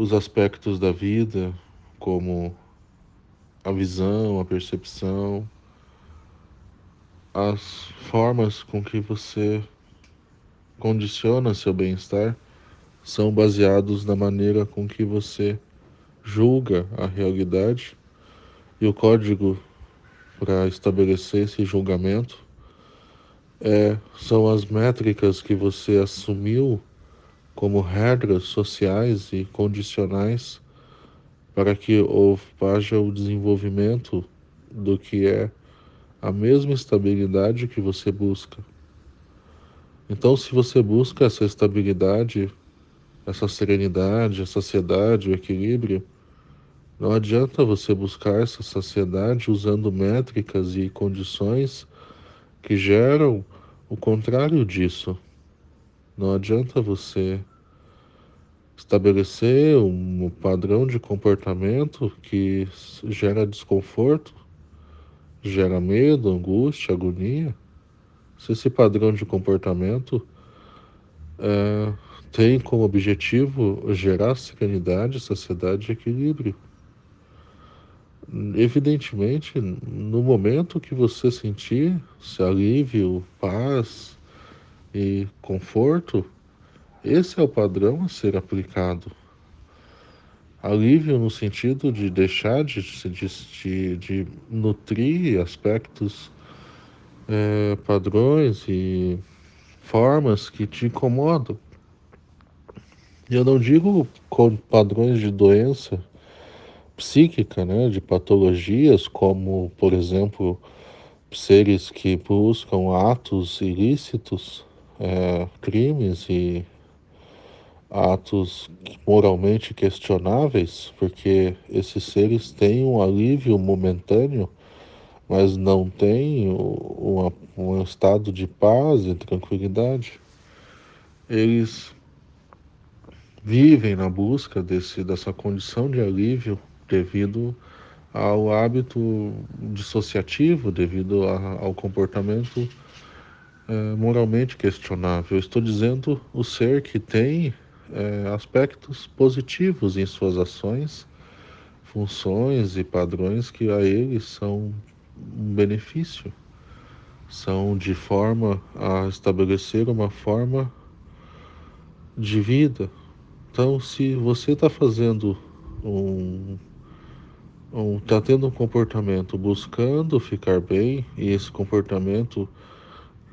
os aspectos da vida, como a visão, a percepção, as formas com que você condiciona seu bem-estar são baseados na maneira com que você julga a realidade. E o código para estabelecer esse julgamento é, são as métricas que você assumiu como regras sociais e condicionais para que haja o desenvolvimento do que é a mesma estabilidade que você busca. Então, se você busca essa estabilidade, essa serenidade, a saciedade, o equilíbrio, não adianta você buscar essa saciedade usando métricas e condições que geram o contrário disso. Não adianta você estabelecer um padrão de comportamento que gera desconforto, gera medo, angústia, agonia. Se esse padrão de comportamento é, tem como objetivo gerar serenidade, saciedade e equilíbrio. Evidentemente, no momento que você sentir esse alívio, paz e conforto, esse é o padrão a ser aplicado. Alívio no sentido de deixar de, de, de nutrir aspectos, é, padrões e formas que te incomodam. Eu não digo com padrões de doença, psíquica, né, de patologias, como, por exemplo, seres que buscam atos ilícitos, é, crimes e atos moralmente questionáveis, porque esses seres têm um alívio momentâneo, mas não têm uma, um estado de paz e tranquilidade. Eles vivem na busca desse, dessa condição de alívio devido ao hábito dissociativo, devido a, ao comportamento é, moralmente questionável. Eu estou dizendo o ser que tem é, aspectos positivos em suas ações, funções e padrões que a ele são um benefício, são de forma a estabelecer uma forma de vida. Então, se você está fazendo um está tendo um comportamento buscando ficar bem e esse comportamento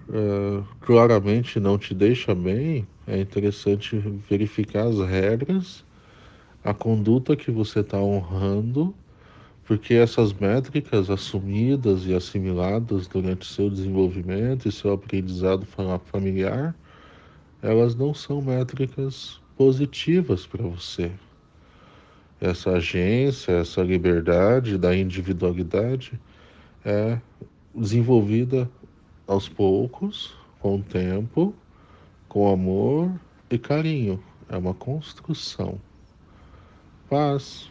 é, claramente não te deixa bem, é interessante verificar as regras, a conduta que você está honrando, porque essas métricas assumidas e assimiladas durante seu desenvolvimento e seu aprendizado familiar, elas não são métricas positivas para você. Essa agência, essa liberdade da individualidade é desenvolvida aos poucos, com o tempo, com amor e carinho. É uma construção. Paz.